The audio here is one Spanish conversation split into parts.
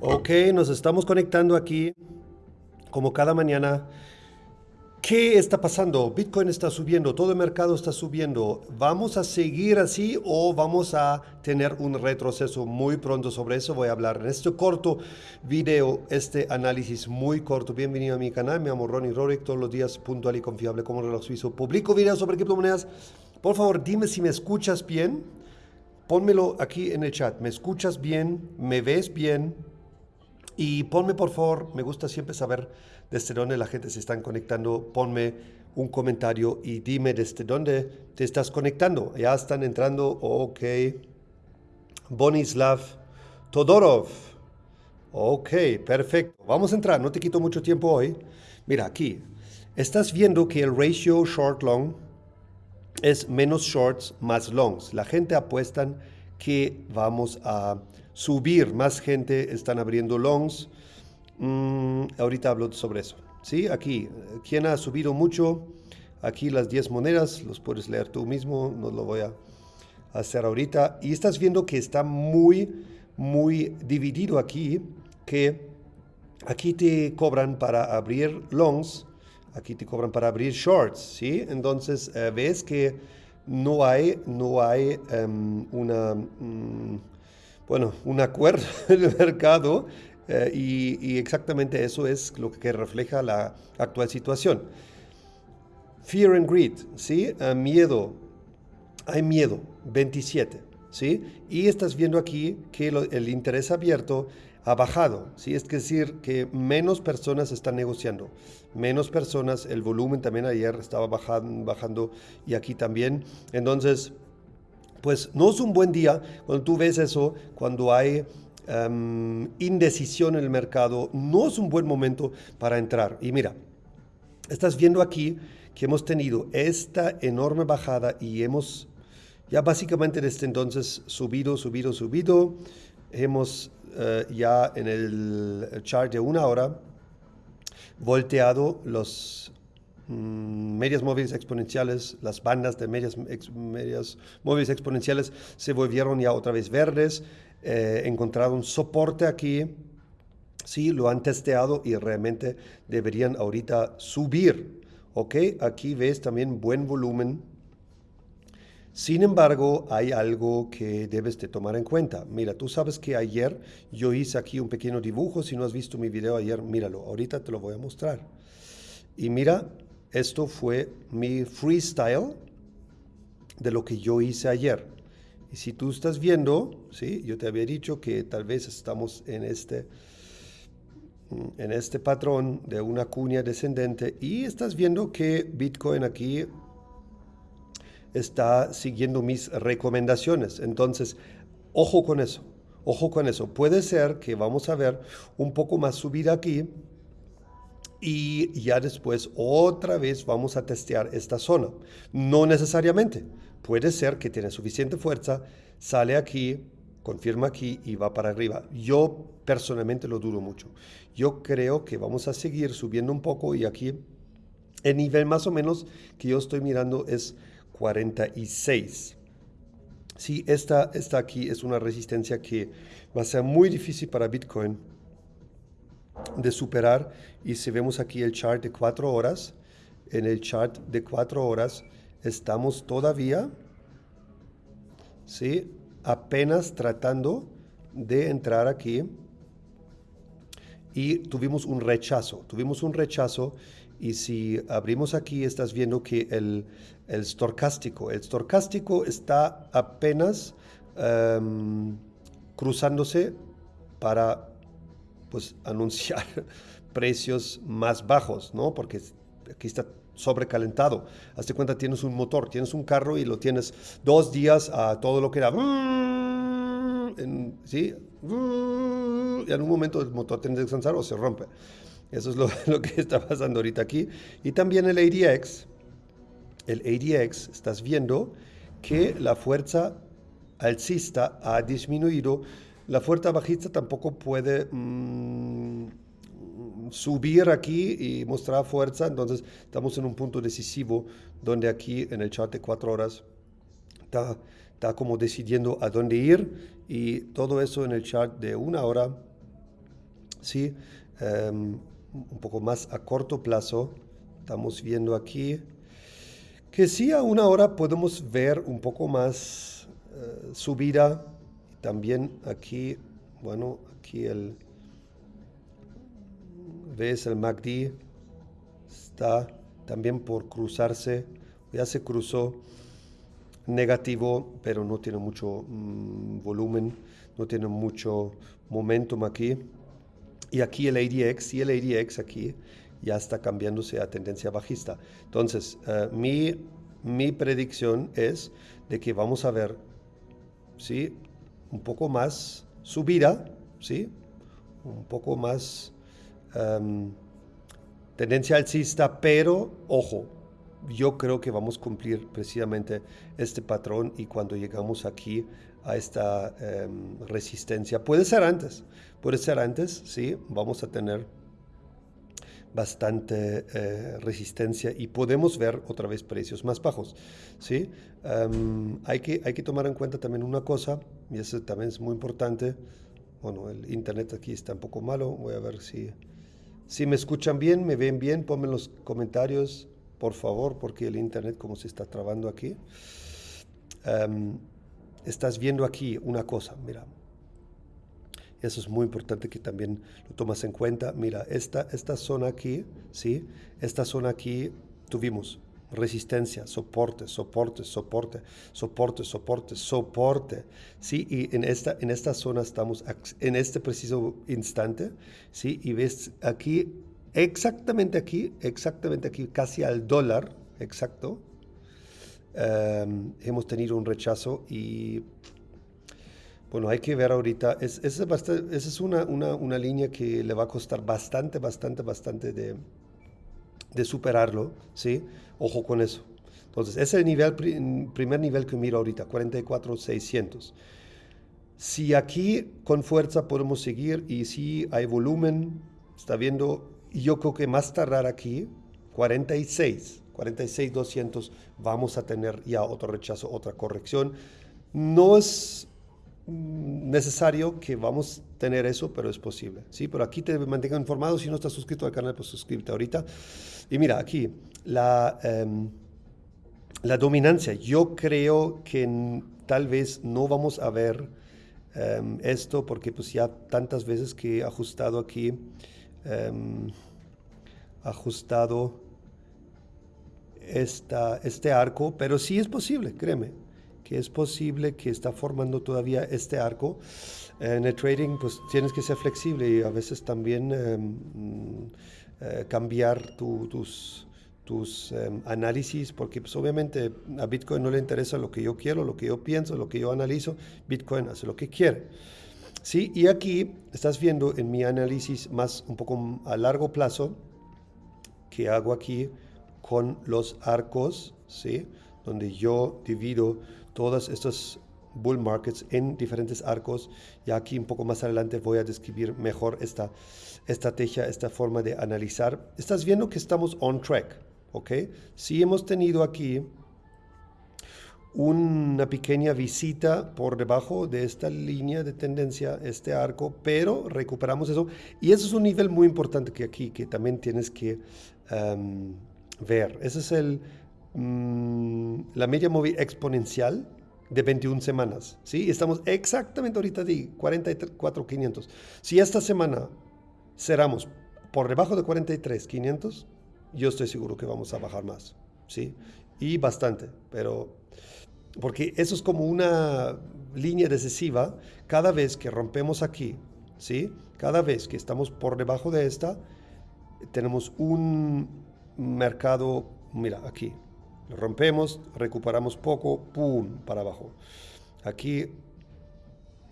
Ok, nos estamos conectando aquí como cada mañana. ¿Qué está pasando? Bitcoin está subiendo, todo el mercado está subiendo. ¿Vamos a seguir así o vamos a tener un retroceso muy pronto? Sobre eso voy a hablar en este corto video, este análisis muy corto. Bienvenido a mi canal, me llamo Ronnie Rorick, todos los días puntual y confiable como reloj suizo. Publico videos sobre criptomonedas. Por favor, dime si me escuchas bien. Pónmelo aquí en el chat. ¿Me escuchas bien? ¿Me ves bien? Y ponme por favor, me gusta siempre saber desde dónde la gente se está conectando. Ponme un comentario y dime desde dónde te estás conectando. Ya están entrando, ok. Bonislav Todorov. Ok, perfecto. Vamos a entrar, no te quito mucho tiempo hoy. Mira, aquí. Estás viendo que el ratio short-long es menos shorts más longs. La gente apuesta que vamos a subir, más gente están abriendo longs. Mm, ahorita hablo sobre eso. ¿Sí? Aquí, ¿quién ha subido mucho? Aquí las 10 monedas, los puedes leer tú mismo, no lo voy a hacer ahorita. Y estás viendo que está muy, muy dividido aquí, que aquí te cobran para abrir longs, aquí te cobran para abrir shorts, ¿sí? Entonces, eh, ves que no hay, no hay um, una... Um, bueno, un acuerdo en el mercado eh, y, exactamente eso es lo que refleja la actual situación. Fear and greed, ¿sí? Uh, miedo, hay miedo, 27, ¿sí? Y estás viendo aquí que el interés abierto ha bajado, ¿sí? Es decir, que menos personas están negociando, menos personas, el volumen también ayer estaba bajando, bajando y aquí también. Entonces, pues no es un buen día cuando tú ves eso, cuando hay um, indecisión en el mercado, no es un buen momento para entrar. Y mira, estás viendo aquí que hemos tenido esta enorme bajada y hemos ya básicamente desde entonces subido, subido, subido. Hemos uh, ya en el chart de una hora volteado los Mm, medias móviles exponenciales, las bandas de medias, medias móviles exponenciales se volvieron ya otra vez verdes, eh, encontraron soporte aquí, sí, lo han testeado y realmente deberían ahorita subir, ¿ok? Aquí ves también buen volumen. Sin embargo, hay algo que debes de tomar en cuenta. Mira, tú sabes que ayer yo hice aquí un pequeño dibujo. Si no has visto mi video ayer, míralo. Ahorita te lo voy a mostrar. Y mira, esto fue mi freestyle de lo que yo hice ayer. Y si tú estás viendo, ¿sí? yo te había dicho que tal vez estamos en este, en este patrón de una cuña descendente y estás viendo que Bitcoin aquí está siguiendo mis recomendaciones. Entonces, ojo con eso, ojo con eso. Puede ser que vamos a ver un poco más subida aquí, y ya después otra vez vamos a testear esta zona. No necesariamente. Puede ser que tiene suficiente fuerza, sale aquí, confirma aquí y va para arriba. Yo personalmente lo dudo mucho. Yo creo que vamos a seguir subiendo un poco y aquí el nivel más o menos que yo estoy mirando es 46. Sí, esta, esta aquí es una resistencia que va a ser muy difícil para Bitcoin de superar. Y si vemos aquí el chart de cuatro horas, en el chart de cuatro horas estamos todavía, ¿sí? apenas tratando de entrar aquí y tuvimos un rechazo, tuvimos un rechazo y si abrimos aquí estás viendo que el, el storcástico, el storcástico está apenas um, cruzándose para pues anunciar precios más bajos, ¿no? Porque aquí está sobrecalentado. Hazte cuenta, tienes un motor, tienes un carro y lo tienes dos días a todo lo que era. ¿Sí? Y en un momento el motor tiene que descansar o se rompe. Eso es lo, lo, que está pasando ahorita aquí. Y también el ADX. El ADX, estás viendo que la fuerza alcista ha disminuido la fuerza bajista tampoco puede mm, subir aquí y mostrar fuerza, entonces estamos en un punto decisivo donde aquí en el chart de cuatro horas está, está como decidiendo a dónde ir y todo eso en el chart de una hora, ¿sí? Em, un poco más a corto plazo, estamos viendo aquí que sí a una hora podemos ver un poco más uh, subida, también aquí, bueno, aquí el, ves el MACD, está también por cruzarse, ya se cruzó negativo, pero no tiene mucho mm, volumen, no tiene mucho momentum aquí. Y aquí el ADX y el ADX aquí ya está cambiándose a tendencia bajista. Entonces, uh, mi, mi predicción es de que vamos a ver, ¿sí? Un poco más subida, ¿sí? Un poco más um, tendencia alcista, pero ojo, yo creo que vamos a cumplir precisamente este patrón y cuando llegamos aquí a esta um, resistencia, puede ser antes, puede ser antes, sí, vamos a tener bastante eh, resistencia y podemos ver otra vez precios más bajos. ¿sí? Um, hay, que, hay que tomar en cuenta también una cosa, y eso también es muy importante. Bueno, el internet aquí está un poco malo, voy a ver si, si me escuchan bien, me ven bien, ponme en los comentarios, por favor, porque el internet como se está trabando aquí. Um, estás viendo aquí una cosa, mira, eso es muy importante que también lo tomas en cuenta. Mira, esta, esta zona aquí, ¿sí? Esta zona aquí tuvimos resistencia, soporte, soporte, soporte, soporte, soporte, soporte. ¿sí? Y en esta, en esta zona estamos en este preciso instante, ¿sí? Y ves aquí, exactamente aquí, exactamente aquí, casi al dólar, exacto, um, hemos tenido un rechazo y bueno, hay que ver ahorita, es, esa es, una, una, una, línea que le va a costar bastante, bastante, bastante de, de superarlo, ¿sí? Ojo con eso. Entonces, ese es el nivel, primer nivel que miro ahorita, 44,600. Si aquí con fuerza podemos seguir y si hay volumen, está viendo, yo creo que más tardar aquí, 46, 46,200, vamos a tener ya otro rechazo, otra corrección. No es necesario que vamos a tener eso, pero es posible. ¿sí? Pero aquí te mantengo informado. Si no estás suscrito al canal, pues suscríbete ahorita. Y mira, aquí la, um, la dominancia. Yo creo que tal vez no vamos a ver um, esto porque pues ya tantas veces que he ajustado aquí, um, ajustado esta, este arco, pero sí es posible, créeme que es posible que está formando todavía este arco. En el trading, pues tienes que ser flexible y a veces también um, uh, cambiar tu, tus, tus um, análisis, porque pues obviamente a Bitcoin no le interesa lo que yo quiero, lo que yo pienso, lo que yo analizo. Bitcoin hace lo que quiere. Sí, y aquí estás viendo en mi análisis más un poco a largo plazo que hago aquí con los arcos, ¿sí? donde yo divido todas estas bull markets en diferentes arcos. Y aquí un poco más adelante voy a describir mejor esta estrategia, esta forma de analizar. Estás viendo que estamos on track, ¿ok? Sí hemos tenido aquí una pequeña visita por debajo de esta línea de tendencia, este arco, pero recuperamos eso. Y eso es un nivel muy importante que aquí, que también tienes que um, ver. Ese es el Mm, la media móvil exponencial de 21 semanas. ¿sí? Estamos exactamente ahorita de 44,500. Si esta semana cerramos por debajo de 43,500, yo estoy seguro que vamos a bajar más. ¿sí? Y bastante, pero porque eso es como una línea decisiva cada vez que rompemos aquí, ¿sí? Cada vez que estamos por debajo de esta, tenemos un mercado, mira, aquí, rompemos, recuperamos poco, ¡pum! para abajo. Aquí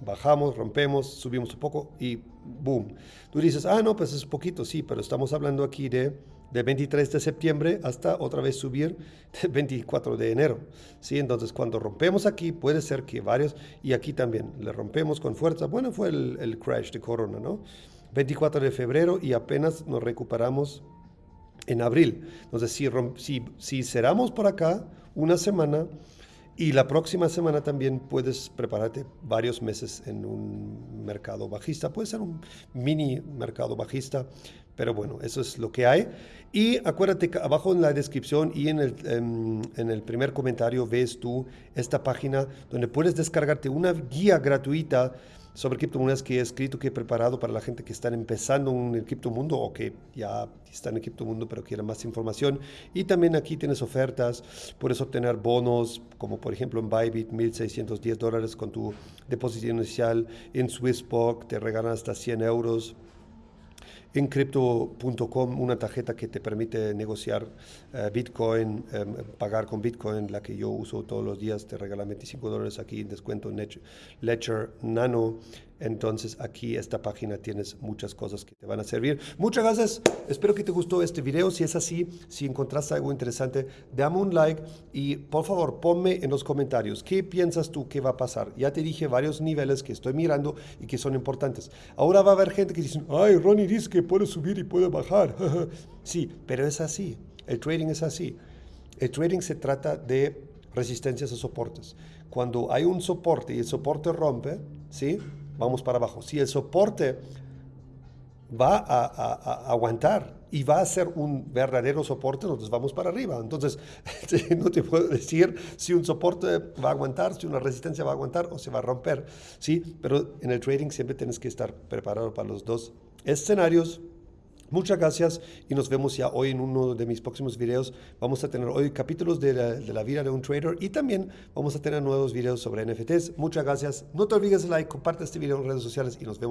bajamos, rompemos, subimos un poco y ¡boom! Tú dices, ah, no, pues es poquito, sí, pero estamos hablando aquí de, de 23 de septiembre hasta otra vez subir de 24 de enero. ¿sí? Entonces, cuando rompemos aquí, puede ser que varios, y aquí también, le rompemos con fuerza. Bueno, fue el, el crash de Corona, ¿no? 24 de febrero y apenas nos recuperamos en abril. Entonces, si, si, si cerramos por acá una semana Y la próxima semana también puedes prepararte varios meses en un mercado bajista. Puede ser un mini mercado bajista, pero bueno, eso es lo que hay. Y acuérdate que abajo en la descripción y en el, em, en, el primer comentario ves tú esta página donde puedes descargarte una guía gratuita sobre criptomonedas que he escrito, que he preparado para la gente que están empezando en el criptomundo o que ya están en el criptomundo pero quieren más información. Y también aquí tienes ofertas, puedes obtener bonos, como por ejemplo en Bybit, 1.610 dólares con tu depósito inicial. En Swissbox te regalan hasta 100 euros en crypto.com una tarjeta que te permite negociar eh, Bitcoin, em, pagar con Bitcoin, la que yo uso todos los días, te regala 25 dólares aquí en descuento Ledger Nano. Entonces aquí esta página tienes muchas cosas que te van a servir. Muchas gracias. Espero que te gustó este video. Si es así, si encontraste algo interesante, dame un like y por favor ponme en los comentarios qué piensas tú que va a pasar. Ya te dije varios niveles que estoy mirando y que son importantes. Ahora va a haber gente que dice, ay, Ronnie dice que puede subir y puede bajar. sí, pero es así. El trading es así. El trading se trata de resistencias a soportes. Cuando hay un soporte y el soporte rompe, ¿sí? Vamos para abajo. Si el soporte va a, aguantar y va a ser un verdadero soporte, nosotros vamos para arriba. Entonces, no te puedo decir si un soporte va a aguantar, si una resistencia va a aguantar o se va a romper. Sí, pero en el trading siempre tienes que estar preparado para los dos escenarios. Muchas gracias y nos vemos ya hoy en uno de mis próximos videos. Vamos a tener hoy capítulos de la, vida de un trader y también vamos a tener nuevos videos sobre NFTs. Muchas gracias. No te olvides de like, comparte este video en redes sociales y nos vemos.